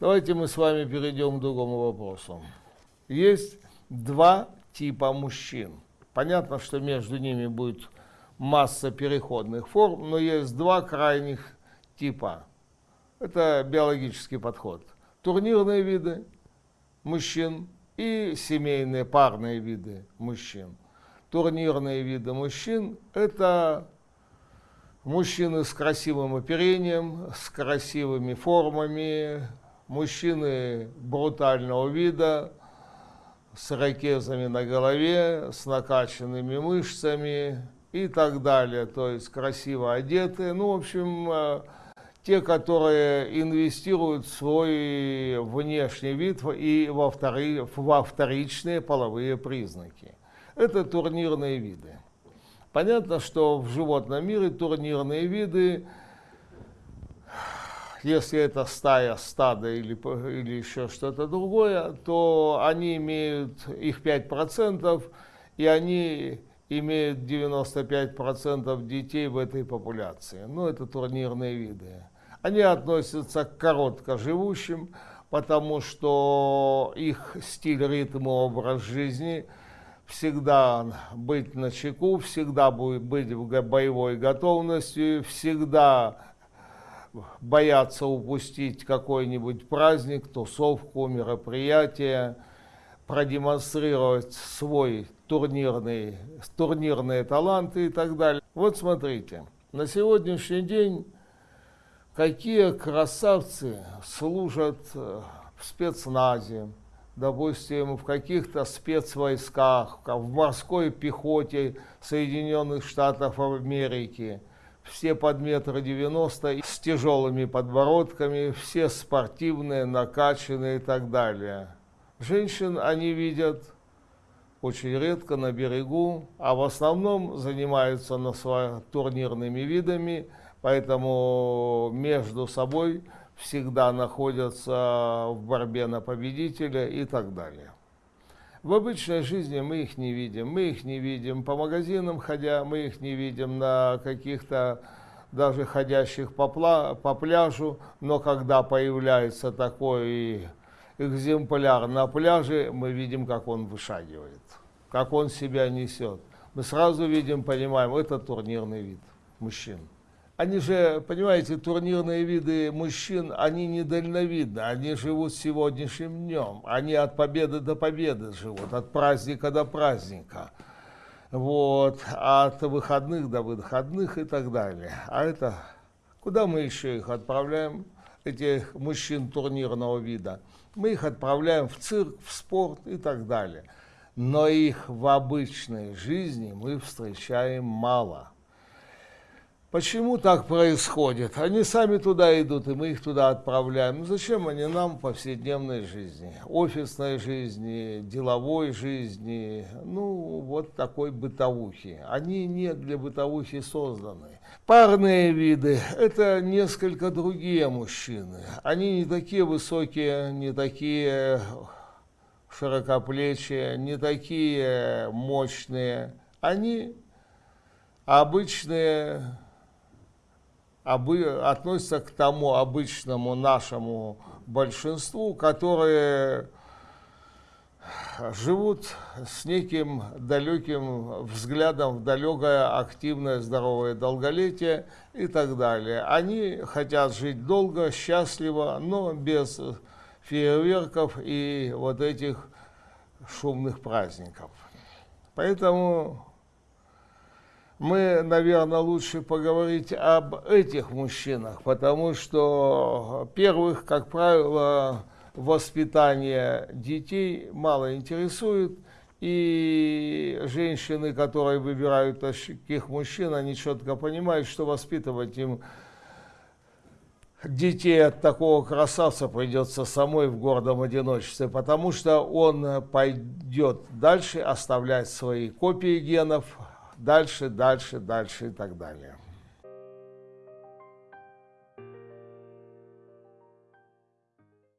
Давайте мы с вами перейдем к другому вопросу. Есть два типа мужчин. Понятно, что между ними будет масса переходных форм, но есть два крайних типа. Это биологический подход. Турнирные виды мужчин и семейные парные виды мужчин. Турнирные виды мужчин – это мужчины с красивым оперением, с красивыми формами, мужчины брутального вида, с ракезами на голове, с накачанными мышцами и так далее. То есть красиво одетые. Ну, в общем, э, те, которые инвестируют в свой внешний вид и во, втори, во вторичные половые признаки. Это турнирные виды. Понятно, что в животном мире турнирные виды если это стая, стадо или, или еще что-то другое, то они имеют их 5%, и они имеют 95% детей в этой популяции. Ну, это турнирные виды. Они относятся к короткоживущим, потому что их стиль, ритм и образ жизни всегда быть на чеку, всегда будет быть в боевой готовности, всегда боятся упустить какой-нибудь праздник, тусовку, мероприятие, продемонстрировать свой турнирный, турнирные таланты и так далее. Вот смотрите, на сегодняшний день какие красавцы служат э, в спецназе, допустим, в каких-то спецвойсках, в морской пехоте Соединенных Штатов Америки – все под метр девяносто, с тяжелыми подбородками, все спортивные, накачанные и так далее. Женщин они видят очень редко на берегу, а в основном занимаются на свои турнирными видами, поэтому между собой всегда находятся в борьбе на победителя и так далее. В обычной жизни мы их не видим. Мы их не видим по магазинам ходя, мы их не видим на каких-то даже ходящих по, пла по пляжу, но когда появляется такой экземпляр на пляже, мы видим, как он вышагивает, как он себя несет. Мы сразу видим, понимаем, это турнирный вид мужчин. Они же, понимаете, турнирные виды мужчин, они недальновидны, они живут сегодняшним днем, они от победы до победы живут, от праздника до праздника, вот, от выходных до выходных и так далее. А это, куда мы еще их отправляем, этих мужчин турнирного вида? Мы их отправляем в цирк, в спорт и так далее. Но их в обычной жизни мы встречаем мало. Почему так происходит? Они сами туда идут, и мы их туда отправляем. Ну, зачем они нам в повседневной жизни, офисной жизни, деловой жизни, ну, вот такой бытовухи. Они не для бытовухи созданы. Парные виды – это несколько другие мужчины. Они не такие высокие, не такие широкоплечие, не такие мощные. Они обычные обы, относятся к тому обычному нашему большинству, которые живут с неким далеким взглядом в далекое, активное, здоровое долголетие и так далее. Они хотят жить долго, счастливо, но без фейерверков и вот этих шумных праздников. Поэтому мы, наверное, лучше поговорить об этих мужчинах, потому что первых, как правило, воспитание детей мало интересует, и женщины, которые выбирают таких мужчин, они четко понимают, что воспитывать им детей от такого красавца придется самой в гордом одиночестве, потому что он пойдет дальше оставлять свои копии генов, дальше, дальше, дальше и так далее.